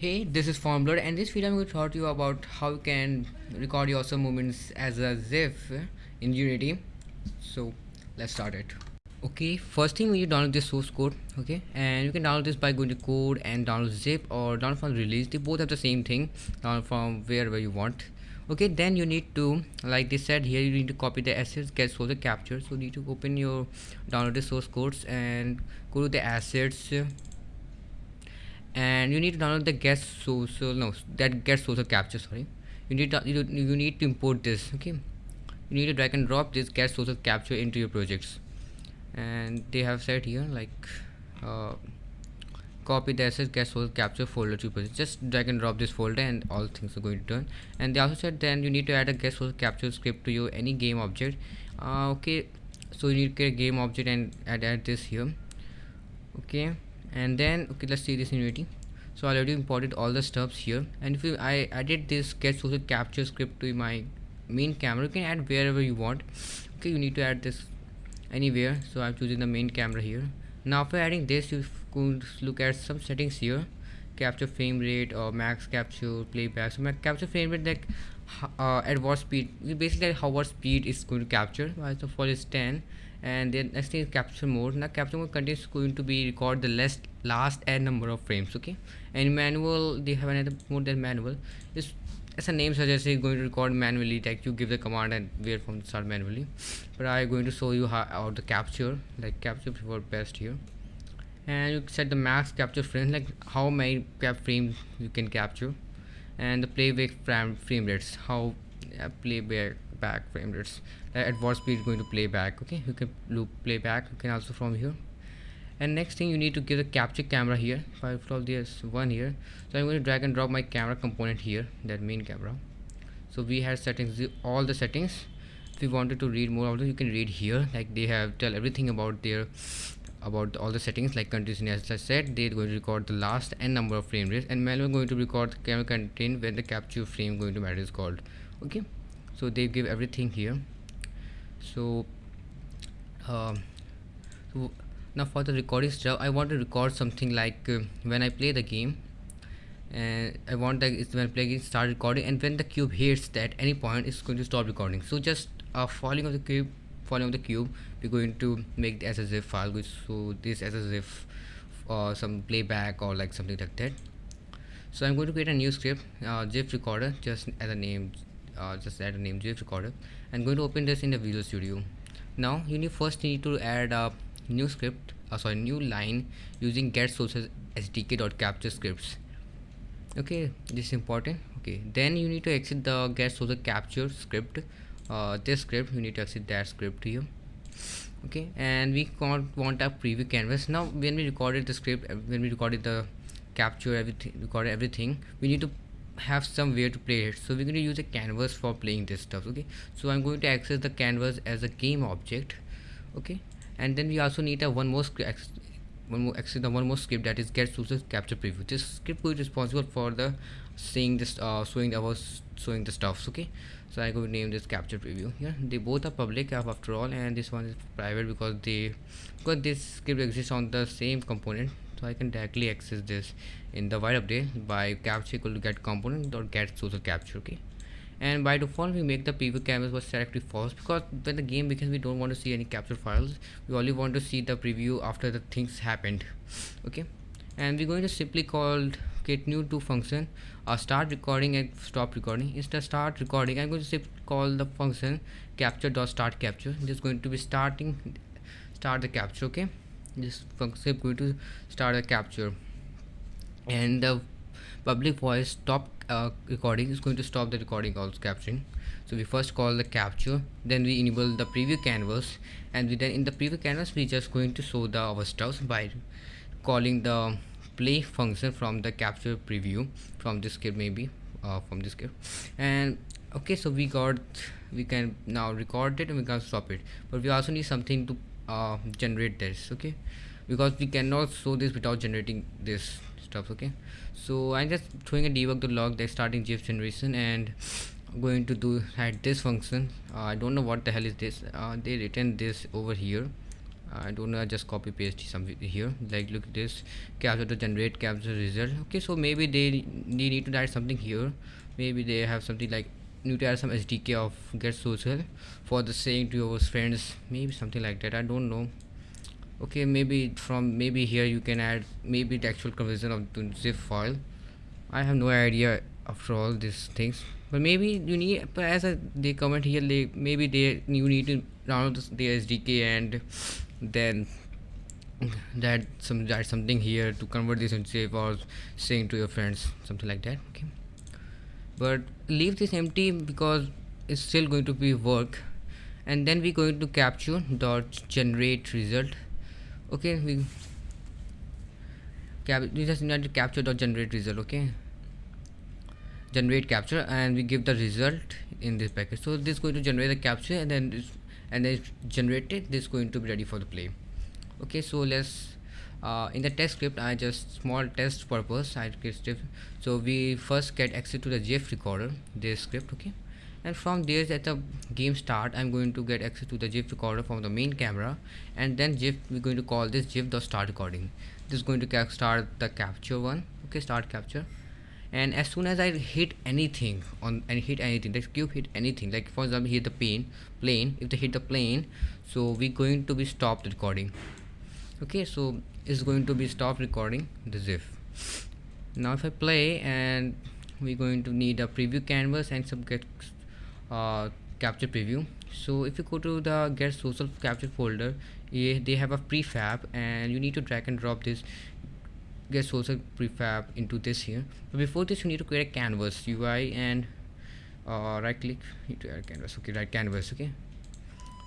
Hey, this is Formblur and this video I'm going to talk to you about how you can record your awesome movements as a ZIF in Unity. So let's start it. Okay, first thing we need to download this source code, okay, and you can download this by going to code and download zip or download from release. They both have the same thing, download from wherever you want. Okay, then you need to, like they said here, you need to copy the assets, get social capture. So you need to open your downloaded source codes and go to the assets and you need to download the get social no that get social capture sorry. You need to you, you need to import this okay? You need to drag and drop this get social capture into your projects. And they have said here like uh, copy the assets get social capture folder to project. Just drag and drop this folder and all things are going to turn. And they also said then you need to add a get social capture script to your any game object. Uh, okay so you need to create a game object and add, add this here. Okay and then okay let's see this in unity so I already imported all the stuffs here. And if you, I added this get social capture script to my main camera. You can add wherever you want. Okay you need to add this anywhere. So I'm choosing the main camera here. Now after adding this you could look at some settings here. Capture frame rate or max capture playback. So my capture frame rate like uh, at what speed? Basically how what speed is going to capture. So default is 10 and then next thing is capture mode. Now capture mode contains going to be record the last last n number of frames okay? And manual they have another mode than manual. Is as a name suggests it's going to record manually like you give the command and wait from start manually. But i'm going to show you how, how the capture like capture before best here. And you set the max capture frame like how many cap frames you can capture. And the playback frame frame rates how uh, playback back frame rates at what speed going to play back okay? You can loop play back you can also from here. And next thing you need to give the capture camera here. If I this one here so I'm going to drag and drop my camera component here that main camera. So we have settings all the settings. If you wanted to read more of you can read here. Like they have tell everything about their about all the settings like continuously as I said. They're going to record the last n number of frame rates. And manual going to record the camera content when the capture frame going to matter is called okay so they give everything here. So, um, so now for the recording stuff I want to record something like uh, when I play the game and I want that when I play it start recording and when the cube hits that any point it's going to stop recording. So just uh, falling of the cube falling of the cube we're going to make the zip file which so this zip or uh, some playback or like something like that. So I'm going to create a new script uh, zip recorder just as a name uh, just add a name GIF recorder and going to open this in the Visual Studio. Now you need first need to add a new script uh, sorry new line using get sources sdk.capture scripts. Okay this is important. Okay then you need to exit the get sources capture script. Uh, this script you need to exit that script here. Okay and we can't want a preview canvas. Now when we recorded the script when we recorded the capture everything recorded everything we need to have somewhere to play it. So we're going to use a canvas for playing this stuff okay? So i'm going to access the canvas as a game object okay? And then we also need a one more script one more access the one more script that is get sources capture preview. This script is responsible for the seeing this uh showing our showing the stuffs okay? So i'm going to name this capture preview here. They both are public after all and this one is private because they because this script exists on the same component so I can directly access this in the while update by capture equal to get component or get social capture okay? And by default we make the preview canvas was directly false because when the game begins we don't want to see any capture files we only want to see the preview after the things happened okay? And we're going to simply call get new to function uh, start recording and stop recording. Instead start recording i'm going to simply call the function capture dot start capture. Is going to be starting start the capture okay this function is going to start a capture. And the public voice stop uh, recording is going to stop the recording also capturing so we first call the capture then we enable the preview canvas and we then in the preview canvas we just going to show the our stuff by calling the play function from the capture preview from this script maybe uh, from this script and okay so we got we can now record it and we can stop it. But we also need something to uh, generate this okay? Because we cannot show this without generating this stuff okay? So I'm just throwing a debug the log that's starting GIF generation and going to do add this function. Uh, I don't know what the hell is this. Uh, they written this over here. I don't know I just copy paste some here. Like look this. Capture to generate capture result. Okay so maybe they, they need to add something here. Maybe they have something like some SDK of get social for the saying to your friends maybe something like that I don't know. Okay maybe from maybe here you can add maybe the actual conversion of the zip file. I have no idea after all these things but maybe you need but as a, they comment here they maybe they you need to download the SDK and then that some that something here to convert this into save or saying to your friends something like that okay but leave this empty because it's still going to be work. And then we're going to capture dot generate result. Okay we we just need to capture dot generate result okay? Generate capture and we give the result in this package. So this is going to generate the capture and then and then generated this is going to be ready for the play. Okay so let's uh, in the test script I just small test purpose I get so we first get access to the GIF recorder this script okay? And from there at the game start I'm going to get access to the GIF recorder from the main camera. And then GIF we're going to call this GIF the start recording. This is going to start the capture one okay? Start capture. And as soon as I hit anything on and hit anything the cube hit anything like for example hit the plane plane if they hit the plane so we're going to be stopped recording okay so it's going to be stop recording the zip now if I play and we're going to need a preview canvas and some get uh, capture preview. So if you go to the get social capture folder yeah, they have a prefab and you need to drag and drop this get social prefab into this here. But before this you need to create a canvas UI and uh, right click to add canvas. Okay right canvas okay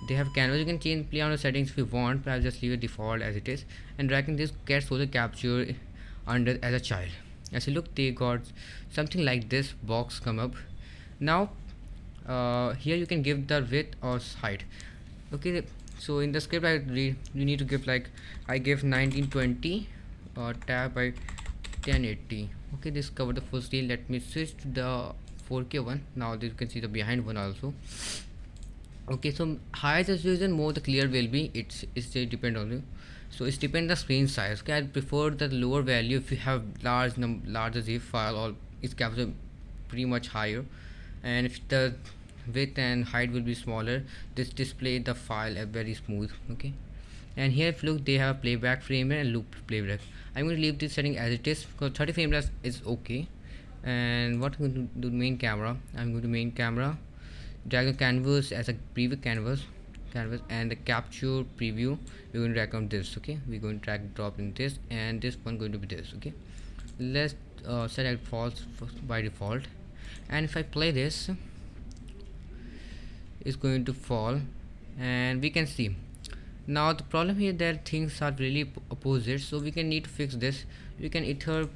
they have canvas. You can change play on the settings if you want but I'll just leave it default as it is. And dragging this get social capture under as a child. As you look they got something like this box come up. Now uh, here you can give the width or height. Okay so in the script I read you need to give like I give 1920 uh, tab by 1080 okay this cover the full screen let me switch to the 4k one. Now you can see the behind one also okay so higher the resolution more the clear will be. It's it's depend on you. So it's depend the screen size. Okay i prefer the lower value if you have large num larger zip file or it's capture pretty much higher. And if the width and height will be smaller this display the file uh, very smooth. Okay. And here if look they have playback frame and loop playback. I'm going to leave this setting as it is because 30 frames is okay. And what i'm going to do main camera? I'm going to main camera drag a canvas as a preview canvas canvas and the capture preview we're going to drag on this okay? We're going to drag drop in this and this one going to be this okay? Let's uh, set it false by default. And if I play this it's going to fall and we can see. Now the problem here that things are really opposite so we can need to fix this. We can either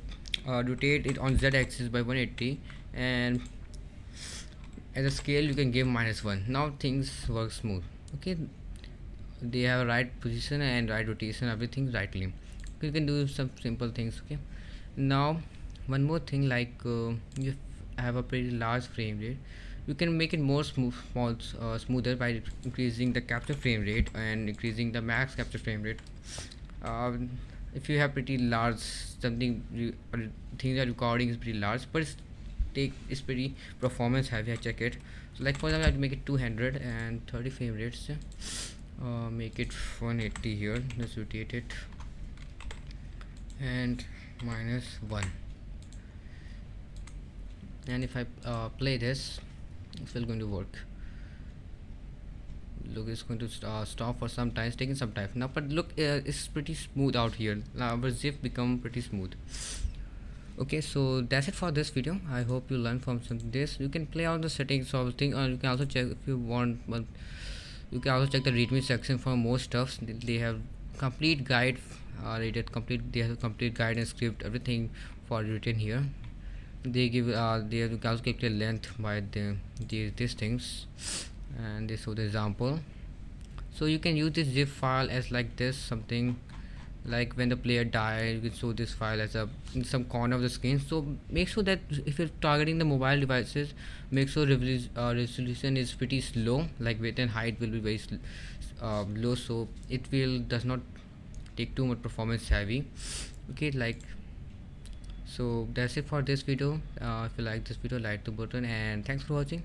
uh, rotate it on z-axis by 180 and as a scale you can give minus 1 now things work smooth. Okay? They have right position and right rotation everything rightly. You can do some simple things okay? Now one more thing like uh, you have a pretty large frame rate. You can make it more smooth small uh, smoother by increasing the capture frame rate and increasing the max capture frame rate. Um, if you have pretty large something things are recording is pretty large but take it's pretty performance heavy I check it. So like for example I have to make it 200 and 30 frame rates. Uh, make it 180 here. Let's rotate it. And minus 1 and if I uh, play this it's still going to work. Look it's going to st uh, stop for some time. It's taking some time. Now but look uh, it's pretty smooth out here. Now our zip become pretty smooth okay so that's it for this video. I hope you learned from some this. You can play all the settings of thing or you can also check if you want but you can also check the readme section for more stuff they have complete guide uh, rated complete they have complete guide and script everything for written here. They give uh, they have calculate the length by the these these things. And this was the example. So you can use this zip file as like this something like when the player died you can show this file as a in some corner of the screen. So make sure that if you're targeting the mobile devices make sure uh, resolution is pretty slow. Like width and height will be very uh, low. So it will does not take too much performance heavy. Okay like so that's it for this video. Uh, if you like this video like the button and thanks for watching